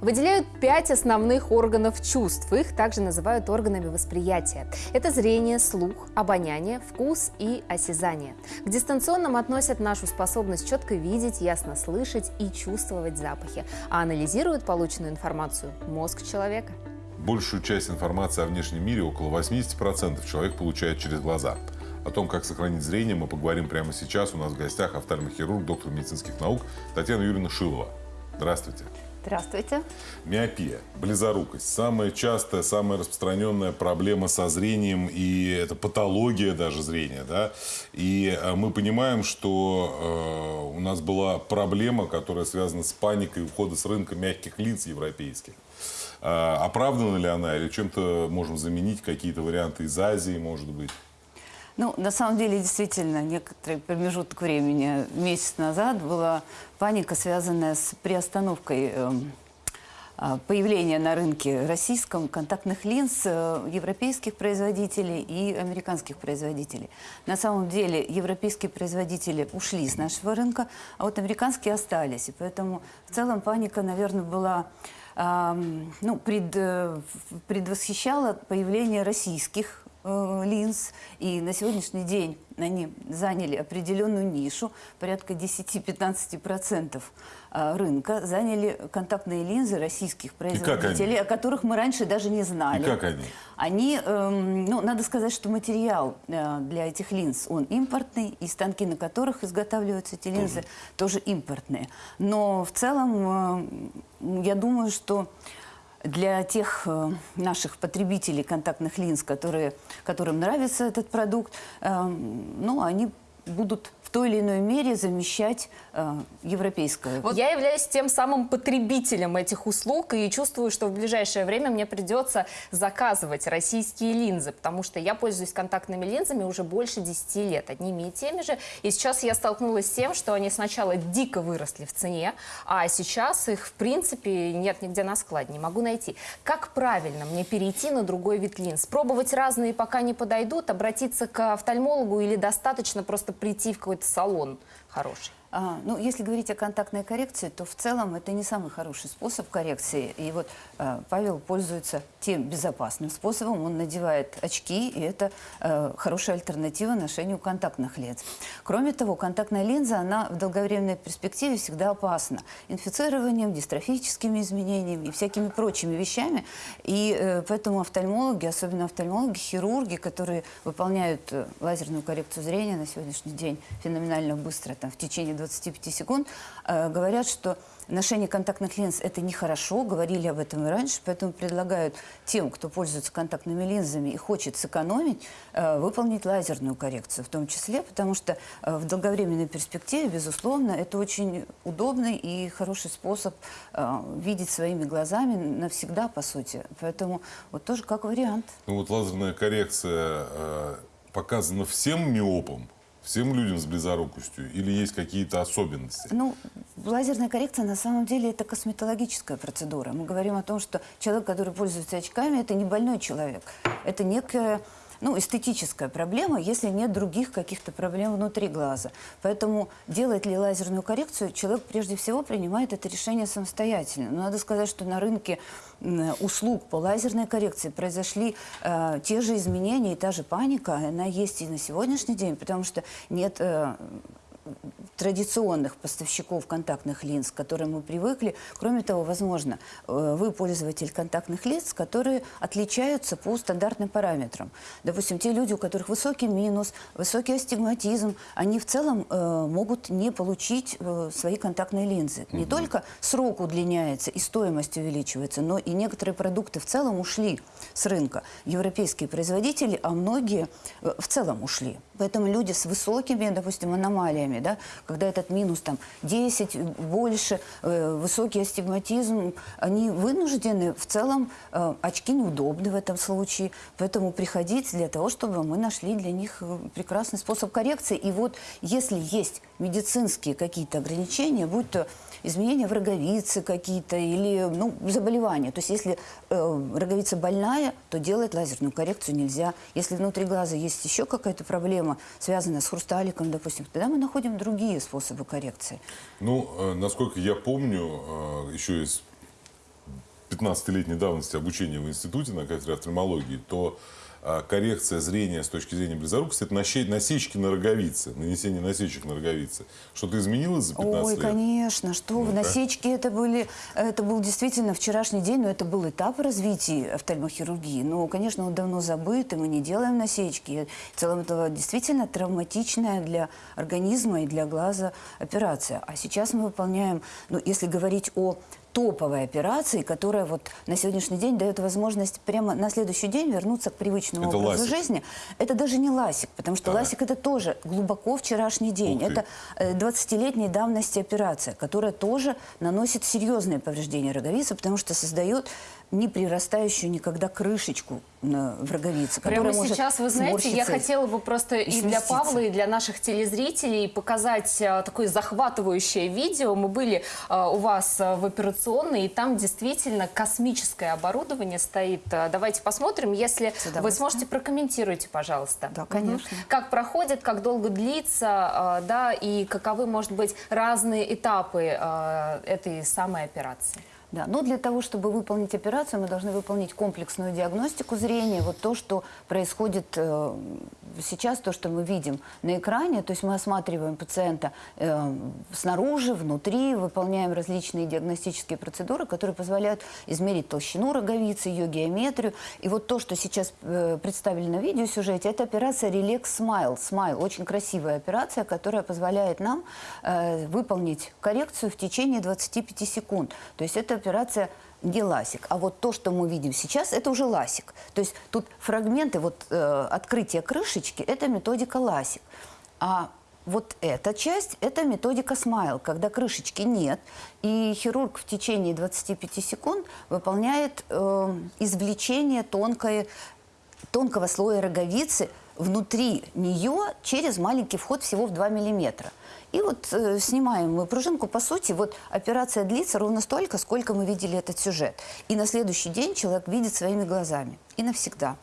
Выделяют пять основных органов чувств. Их также называют органами восприятия. Это зрение, слух, обоняние, вкус и осязание. К дистанционным относят нашу способность четко видеть, ясно слышать и чувствовать запахи. А анализируют полученную информацию мозг человека. Большую часть информации о внешнем мире, около 80% человек получает через глаза. О том, как сохранить зрение, мы поговорим прямо сейчас. У нас в гостях офтальмохирург, доктор медицинских наук Татьяна Юрьевна Шилова. Здравствуйте. Здравствуйте. Миопия, близорукость. Самая частая, самая распространенная проблема со зрением, и это патология даже зрения. Да? И э, мы понимаем, что э, у нас была проблема, которая связана с паникой ухода с рынка мягких линз европейских. Э, оправдана ли она или чем-то можем заменить какие-то варианты из Азии, может быть? Ну, на самом деле, действительно, некоторый промежуток времени, месяц назад, была паника, связанная с приостановкой э, появления на рынке российском контактных линз э, европейских производителей и американских производителей. На самом деле, европейские производители ушли с нашего рынка, а вот американские остались. И поэтому в целом паника, наверное, была ну, пред, э, предвосхищала появление российских линз. И на сегодняшний день они заняли определенную нишу, порядка 10-15% э, рынка, заняли контактные линзы российских производителей, о которых мы раньше даже не знали. И как они? Они, эм, ну, надо сказать, что материал э, для этих линз, он импортный, и станки, на которых изготавливаются эти линзы, тоже, тоже импортные. Но в целом, я думаю, что для тех э, наших потребителей контактных линз, которые, которым нравится этот продукт, э, ну, они будут в той или иной мере замещать э, европейское. Вот я являюсь тем самым потребителем этих услуг и чувствую, что в ближайшее время мне придется заказывать российские линзы, потому что я пользуюсь контактными линзами уже больше 10 лет, одними и теми же. И сейчас я столкнулась с тем, что они сначала дико выросли в цене, а сейчас их в принципе нет нигде на складе, не могу найти. Как правильно мне перейти на другой вид линз? Пробовать разные, пока не подойдут, обратиться к офтальмологу или достаточно просто прийти в какой-то салон хороший? А, ну, если говорить о контактной коррекции, то в целом это не самый хороший способ коррекции. И вот э, Павел пользуется тем безопасным способом. Он надевает очки, и это э, хорошая альтернатива ношению контактных линз. Кроме того, контактная линза, она в долговременной перспективе всегда опасна. Инфицированием, дистрофическими изменениями и всякими прочими вещами. И э, поэтому офтальмологи, особенно офтальмологи, хирурги, которые выполняют э, лазерную коррекцию зрения на сегодняшний день феноменально быстро, там, в течение 25 секунд, э, говорят, что ношение контактных линз – это нехорошо, говорили об этом и раньше, поэтому предлагают тем, кто пользуется контактными линзами и хочет сэкономить, э, выполнить лазерную коррекцию в том числе, потому что э, в долговременной перспективе, безусловно, это очень удобный и хороший способ видеть своими глазами навсегда, по сути. Поэтому вот тоже как вариант. Ну вот лазерная коррекция показана всем миопам, всем людям с близорукостью или есть какие-то особенности? Ну, лазерная коррекция на самом деле это косметологическая процедура. Мы говорим о том, что человек, который пользуется очками, это не больной человек. Это некая ну, эстетическая проблема, если нет других каких-то проблем внутри глаза. Поэтому делать ли лазерную коррекцию, человек прежде всего принимает это решение самостоятельно. Но надо сказать, что на рынке услуг по лазерной коррекции произошли э, те же изменения и та же паника, она есть и на сегодняшний день, потому что нет э, традиционных поставщиков контактных линз, к которым мы привыкли. Кроме того, возможно, э, вы пользователь контактных линз, которые отличаются по стандартным параметрам. Допустим, те люди, у которых высокий минус, высокий астигматизм, они в целом э, могут не получить э, свои контактные линзы. Не угу. только срок удлиняется и стоимость увеличивается, но и некоторые продукты в целом ушли с рынка. Европейские производители, а многие э, в целом ушли. Поэтому люди с высокими, допустим, аномалиями, да, когда этот минус там 10, больше, э, высокий астигматизм, они вынуждены, в целом, э, очки неудобны в этом случае, поэтому приходить для того, чтобы мы нашли для них э, прекрасный способ коррекции. И вот если есть медицинские какие-то ограничения, будь то изменения в роговице какие-то или ну, заболевания. То есть если э, роговица больная, то делать лазерную коррекцию нельзя. Если внутри глаза есть еще какая-то проблема, связанная с хрусталиком, допустим, тогда мы находим другие способы коррекции. Ну, э, насколько я помню, э, еще из 15-летней давности обучения в институте на кафедре офтальмологии, то а, коррекция зрения с точки зрения близорукости – это насечки на роговице, нанесение насечек на роговице. Что-то изменилось за 15 Ой, лет? конечно, что вы, Ну, да. насечки это были, это был действительно вчерашний день, но это был этап развития офтальмохирургии. Но, конечно, он давно забыт, и мы не делаем насечки. В целом это действительно травматичная для организма и для глаза операция. А сейчас мы выполняем, ну, если говорить о топовой операции, которая вот на сегодняшний день дает возможность прямо на следующий день вернуться к привычному Это образу ласик. жизни. Это даже не ласик, потому что Так. ласик это тоже глубоко вчерашний день. Это э, 20-летней давности операция, которая тоже наносит серьезные повреждения роговицы, потому что создает не прирастающую никогда крышечку на, в роговице, Прямо сейчас, вы знаете, я хотела бы просто и, для сместиться. Павла, и для наших телезрителей показать а, такое захватывающее видео. Мы были а, у вас а, в операционной, и там действительно космическое оборудование стоит. А, Давайте посмотрим, если вы сможете прокомментируйте, пожалуйста. Да, конечно. Как проходит, как долго длится, а, да, и каковы, может быть, разные этапы а, этой самой операции. Да, но для того, чтобы выполнить операцию, мы должны выполнить комплексную диагностику зрения. Вот то, что происходит э, сейчас, то, что мы видим на экране, то есть мы осматриваем пациента э, снаружи, внутри, выполняем различные диагностические процедуры, которые позволяют измерить толщину роговицы, ее геометрию. И вот то, что сейчас э, представили на видеосюжете, это операция Relax Smile. Smile очень красивая операция, которая позволяет нам э, выполнить коррекцию в течение 25 секунд. То есть это операция не ласик. А вот то, что мы видим сейчас, это уже ласик. То есть тут фрагменты вот, э, открытия крышечки, это методика ласик. А вот эта часть – это методика смайл, когда крышечки нет, и хирург в течение 25 секунд выполняет э, извлечение тонкой, тонкого слоя роговицы внутри нее через маленький вход всего в 2 миллиметра. И вот э, снимаем мы пружинку. По сути, вот операция длится ровно столько, сколько мы видели этот сюжет. И на следующий день человек видит своими глазами. И навсегда.